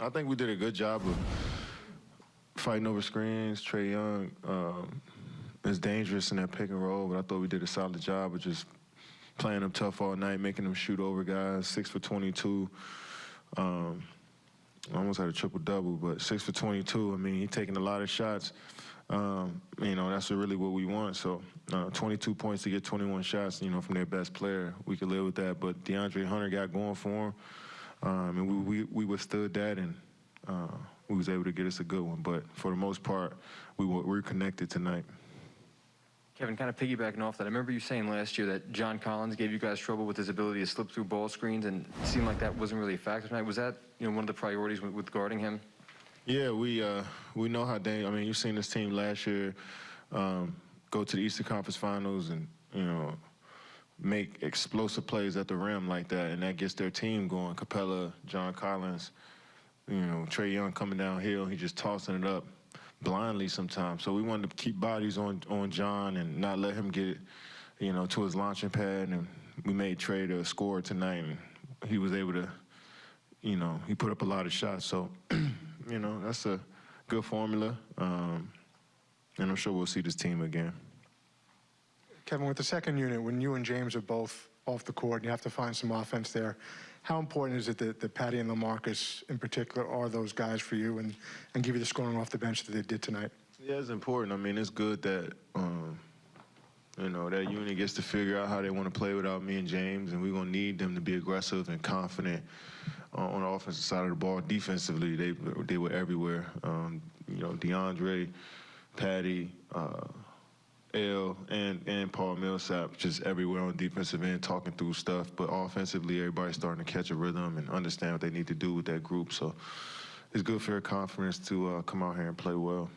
I think we did a good job of fighting over screens. Trae Young um, is dangerous in that pick and roll, but I thought we did a solid job of just playing them tough all night, making them shoot over guys. Six for 22. Um, I almost had a triple double, but six for 22. I mean, he taking a lot of shots. Um, you know, that's really what we want. So, uh, 22 points to get 21 shots. You know, from their best player, we could live with that. But DeAndre Hunter got going for him, um, and we, we we withstood that, and uh, we was able to get us a good one. But for the most part, we were we're connected tonight. Kevin, kind of piggybacking off that, I remember you saying last year that John Collins gave you guys trouble with his ability to slip through ball screens, and it seemed like that wasn't really a factor tonight. Was that you know one of the priorities with, with guarding him? Yeah, we uh, we know how dang. I mean, you've seen this team last year um, go to the Eastern Conference Finals and you know make explosive plays at the rim like that, and that gets their team going. Capela, John Collins, you know Trae Young coming downhill, he just tossing it up blindly sometimes. So we wanted to keep bodies on on John and not let him get you know to his launching pad, and we made Trae to score tonight, and he was able to you know he put up a lot of shots. So. you know, that's a good formula. Um, and I'm sure we'll see this team again. Kevin, with the second unit, when you and James are both off the court and you have to find some offense there, how important is it that, that Patty and LaMarcus in particular are those guys for you and, and give you the scoring off the bench that they did tonight? Yeah, it's important. I mean, it's good that, um, you know, that unit gets to figure out how they want to play without me and James, and we're going to need them to be aggressive and confident uh, on the offensive side of the ball. Defensively, they they were everywhere. Um, you know, DeAndre, Patty, uh, L, and and Paul Millsap just everywhere on defensive end, talking through stuff. But offensively, everybody's starting to catch a rhythm and understand what they need to do with that group. So it's good for their confidence to uh, come out here and play well.